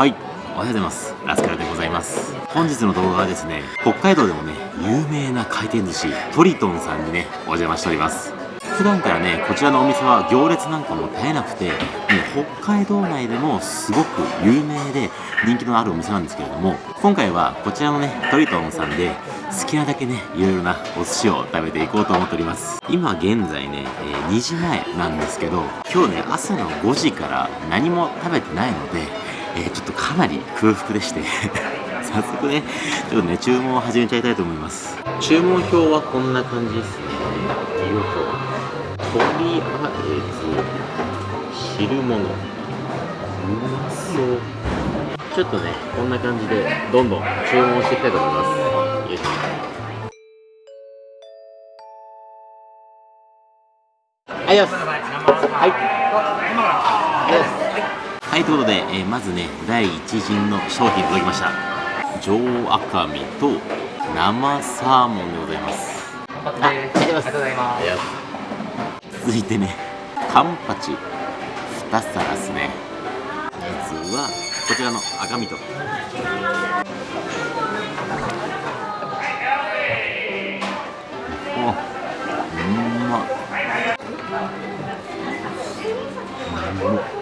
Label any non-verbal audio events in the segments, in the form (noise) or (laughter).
はい。おはようございます。ラスカルでございます。本日の動画はですね北海道でもね有名な回転寿司トリトンさんにねお邪魔しております。普段からねこちらのお店は行列なんかも絶えなくて、ね、北海道内でもすごく有名で人気のあるお店なんですけれども今回はこちらのねトリトンさんで好きなだけねいろいろなお寿司を食べていこうと思っております。今現在ね、えー、2時前なんですけど今日ね朝の5時から何も食べてないのでちょっとかなり空腹でして。(laughs) 早速ねちょっとね注文を始めちゃいたいと思います。注文表はこんな感じですね。よいとりあえず汁物。うまそう。ちょっとねこんな感じでどんどん注文していきたいと思います。よいしょ。はい、よし。はい。はい。はいということで、えー、まずね第1陣の商品届きました。上赤身と生サーモンでございます。あありがとうございます。続いてねカンパチ。2皿ですね。まずはこちらの赤身と。おうんま。うんあ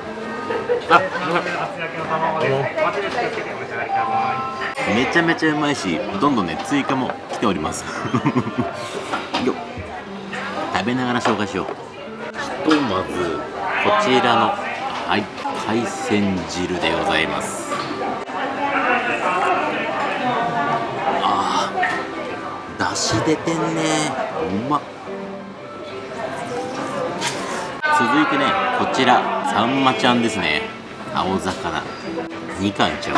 めちゃめちゃうまいしどんどんね追加も来ております。(laughs) よ食べながら紹介しよう。ひとまずこちらのはい海鮮汁でございます。あーだし出てんね。うま。っ続いてねこちらさんまちゃんですね。青魚。2貫ちゃう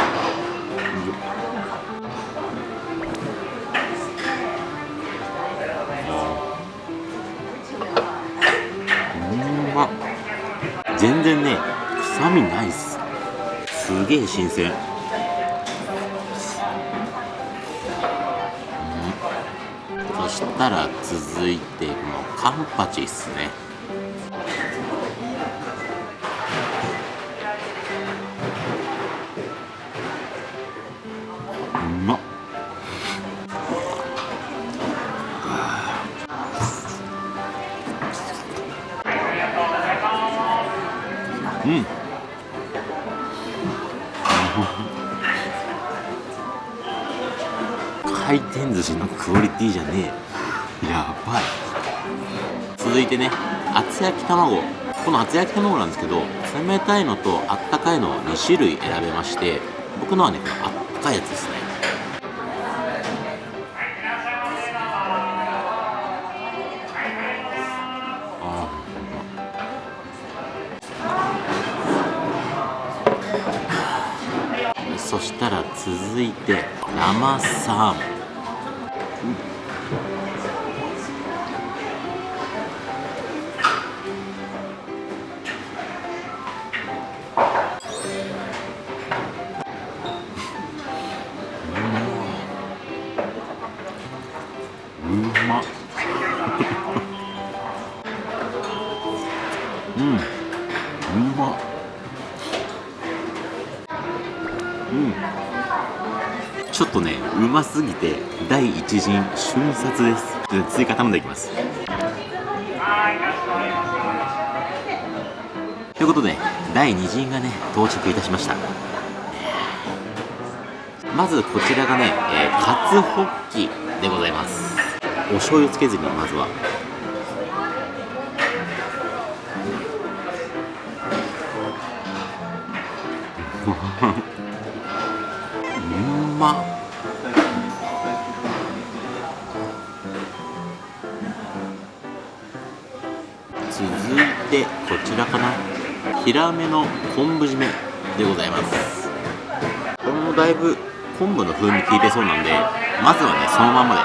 うんま。全然ね臭みないっす。すげえ新鮮。そしたら続いてこのカンパチっすね。うん。回転寿司のクオリティじゃねえ。やばい。続いてね厚焼き卵。この厚焼き卵なんですけど冷たいのとあったかいの2種類選べまして僕のはねあったかいやつです。続いて生サーモン、うん、うまっ。ちょっとねうますぎて第一陣瞬殺です。追加頼んでいきます。ということで第2陣がね到着いたしました。まずこちらがね、えー、カツホッキでございます。お醤油つけずにまずは。(laughs) うま続てこちらかな。ヒラメの昆布締めでございます。これもだいぶ昆布の風味効いてそうなんでまずはねそのままで。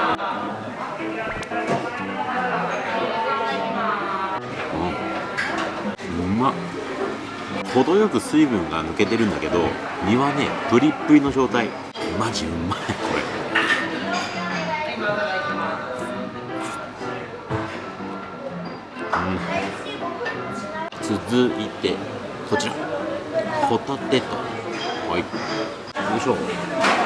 うまっ。程よく水分が抜けてるんだけど身はねプリップリの状態。マジうまいこれ。うん。続いてこちら。ホタテと。はい。よいしょ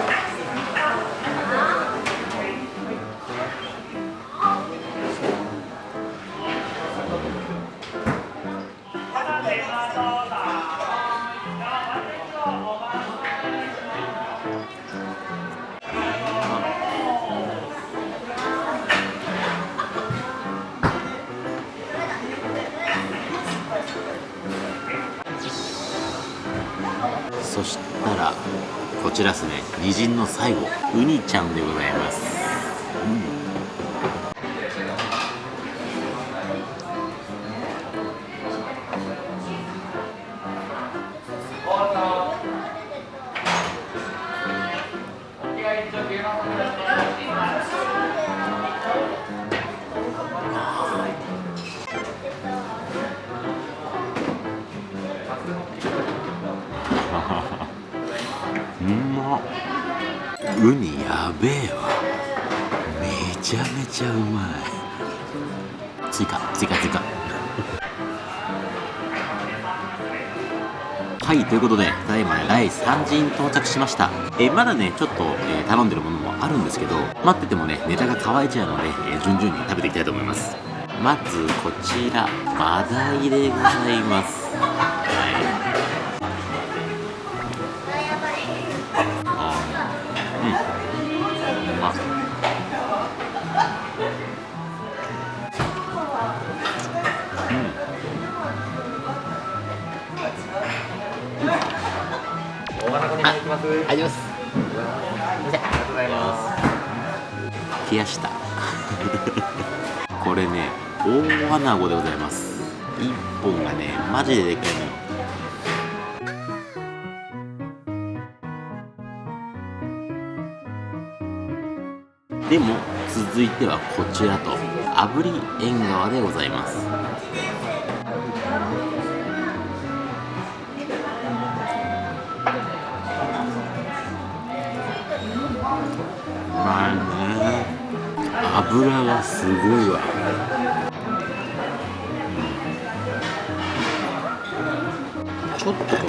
こちらですね。偉人の最後。ウニちゃんでございます、うん。うまウニやべえわ。めちゃめちゃうまい。追加追加追加。(laughs) はいということでただいまね第3陣到着しました。えまだねちょっと、えー頼んでるものもあるんですけど待っててもねネタが乾いちゃうので、えー順々に食べていきたいと思います。まずこちらマダイでございます。大穴子に行きます。あります。ありがとうございます。冷やした。(laughs) これね大穴子でございます。一本がねマジででっかいのよ。でも続いてはこちらと炙り縁側でございますまあね。油がすごいわ。ちょっとこ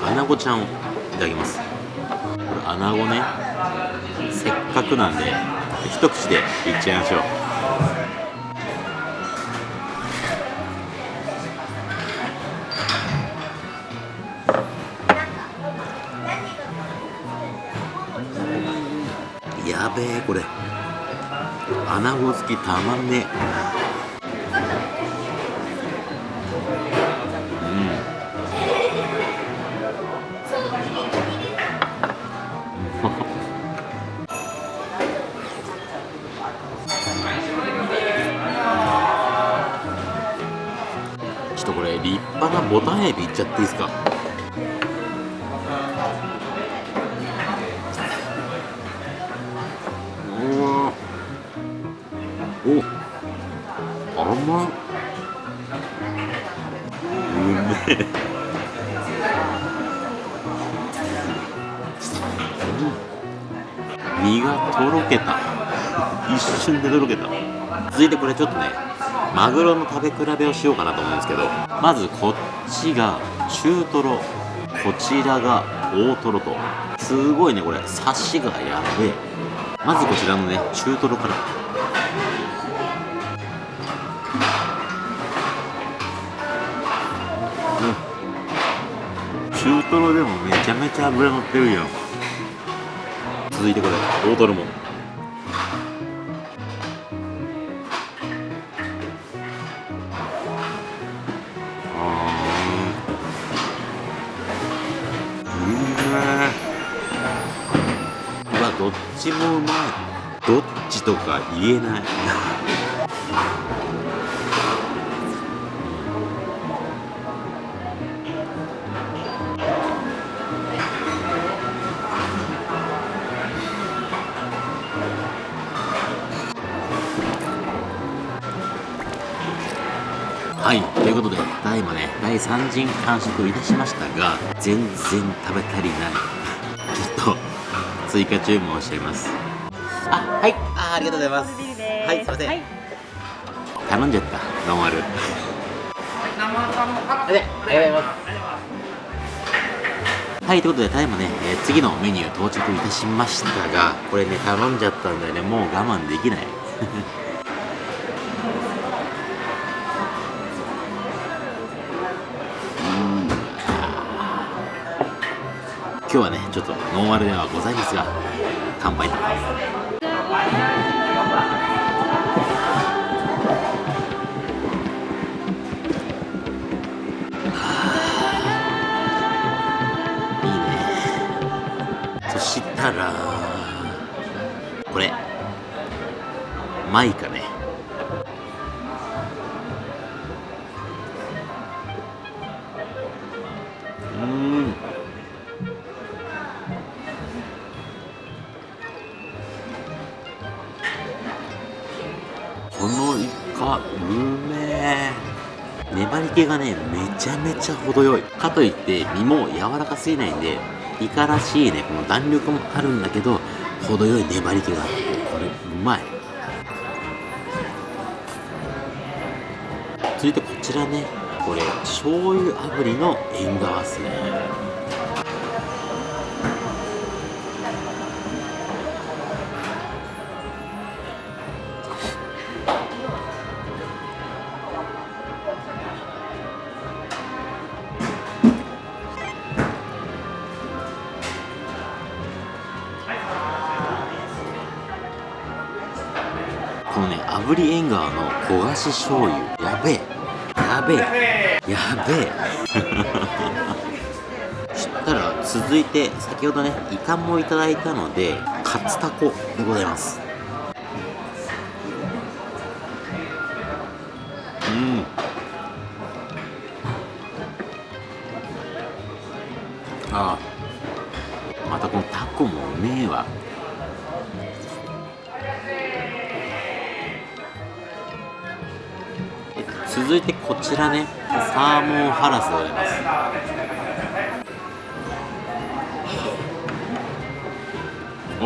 のアナゴちゃんをいただきます。これアナゴね。せっかくなんで一口でいっちゃいましょう。べえこれ。アナゴ好きたまん。ね (laughs) ちょっとこれ立派なボタンエビいっちゃっていいですか？身がとろけた。一瞬でとろけた。続いてこれちょっとねマグロの食べ比べをしようかなと思うんですけどまずこっちが中トロ。こちらが大トロと。すごいねこれ。サシがやべえ。まずこちらのね中トロから。中トロでもめちゃめちゃ脂乗ってるよ続いてこれ。大トロも。どっちもうまい。どっちとか言えないはいということでただいまね第3陣完食いたしましたが全然食べ足りない。ちょっと追加注文しちゃいます。あはいあありがとうございます。はいすいません、はい。頼んじゃったノンアル。生ハムカッありがとうございますはいということでただいまね、えー次のメニュー到着いたしましたがこれね頼んじゃったんでね。もう我慢できない今日はねちょっとノンアルではございますが乾杯。といいね。そしたらこれマイカね。のイカうめえ。粘り気がねめちゃめちゃ程よい。かといって身も柔らかすぎないんでイカらしいねこの弾力もあるんだけど程よい粘り気があってこれうまい。続いてこちらねこれ醤油炙りの縁側っすね。の焦がし醤油。やべえ。やべえ。やべえ。(laughs) そしたら続いて先ほどねイカもいただいたのでカツタコでございます。うん。ああ続いてこちらねサーモンハラスでございます。お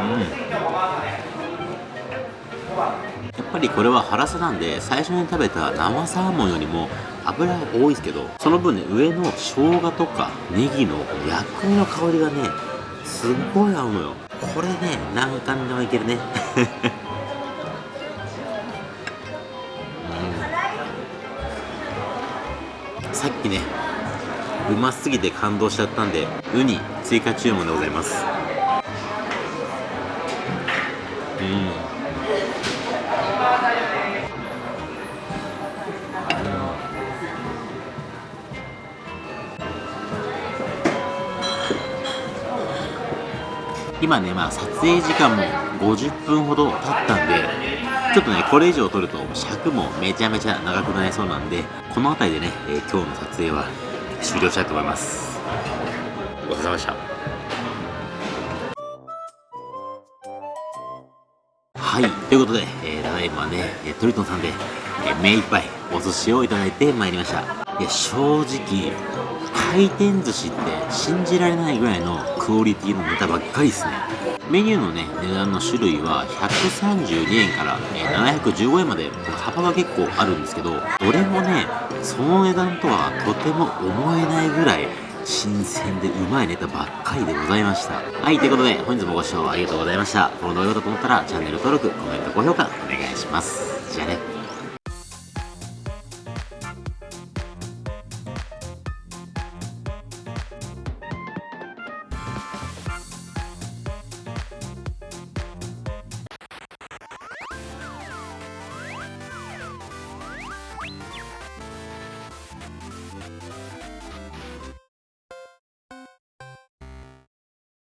うん。やっぱりこれはハラスなんで最初に食べた生サーモンよりも油が多いですけどその分ね上の生姜とかネギの薬味の香りがねすっごい合うのよ。これね何貫でもいけるね。うん。さっきねうますぎて感動しちゃったんでウニ追加注文でございます。今ね、まあ、撮影時間も50分ほど経ったんで、ちょっとね、これ以上撮ると尺もめちゃめちゃ長くなりそうなんで、この辺りでね、えー今日の撮影は終了したいと思います。ごちそうさまでした。はい、ということで、えーただいまね、えートリトンさんで、えー目いっぱいお寿司をいただいてまいりました。いや、正直、回転寿司って信じられないぐらいのクオリティのネタばっかりですね。メニューのね、値段の種類は132円から、え715円まで幅が結構あるんですけど、どれもね、その値段とはとても思えないぐらい新鮮でうまいネタばっかりでございました。はい、ということで本日もご視聴ありがとうございました。この動画だと思ったらチャンネル登録、コメント、高評価お願いします。じゃあね。